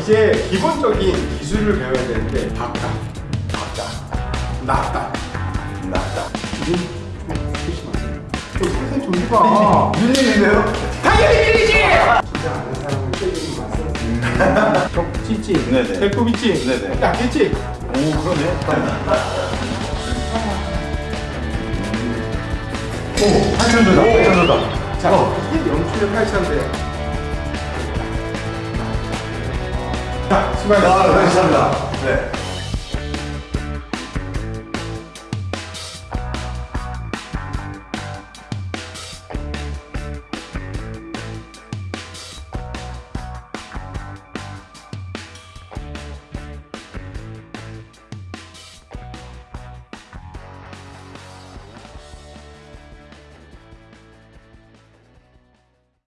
이제 기본적인 기술을 배워야 되는데 박다, 박다, 낫다, 낫다. 좀 해봐. 밀리는데요? 당연히 밀리지! 진짜 아는 좀 찢지? 네네. 배꼽 있지? 네네. 약했지? 오 그러네. 오 8천 조다. 8천 조다. 자, 이게 연출의 8차인데. 수고하셨습니다. 아 감사합니다. 네.